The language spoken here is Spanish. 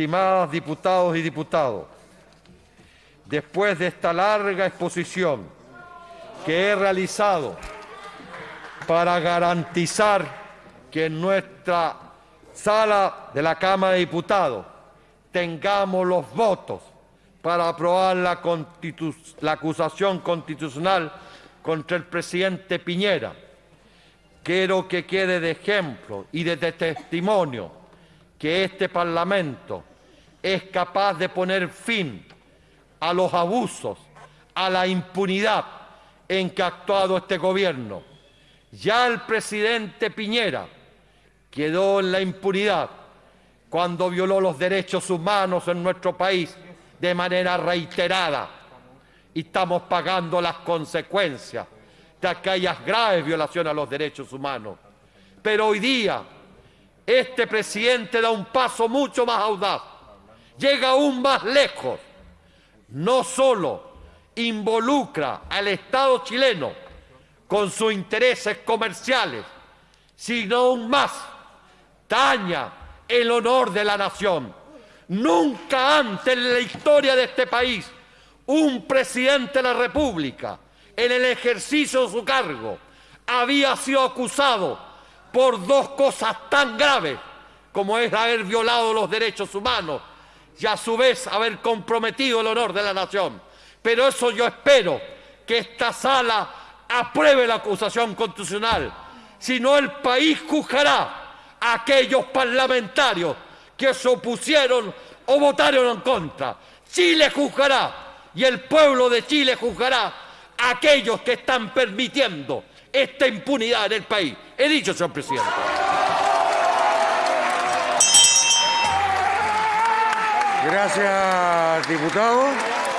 estimadas diputados y diputados, después de esta larga exposición que he realizado para garantizar que en nuestra sala de la Cámara de Diputados tengamos los votos para aprobar la, la acusación constitucional contra el presidente Piñera. Quiero que quede de ejemplo y de testimonio que este Parlamento es capaz de poner fin a los abusos, a la impunidad en que ha actuado este gobierno. Ya el presidente Piñera quedó en la impunidad cuando violó los derechos humanos en nuestro país de manera reiterada y estamos pagando las consecuencias de aquellas graves violaciones a los derechos humanos. Pero hoy día este presidente da un paso mucho más audaz, llega aún más lejos, no solo involucra al Estado chileno con sus intereses comerciales, sino aún más daña el honor de la nación. Nunca antes en la historia de este país un presidente de la República, en el ejercicio de su cargo, había sido acusado por dos cosas tan graves como es haber violado los derechos humanos y a su vez haber comprometido el honor de la nación. Pero eso yo espero que esta sala apruebe la acusación constitucional, si no el país juzgará a aquellos parlamentarios que se opusieron o votaron en contra. Chile juzgará y el pueblo de Chile juzgará a aquellos que están permitiendo esta impunidad en el país. He dicho, señor presidente. Gracias, diputado.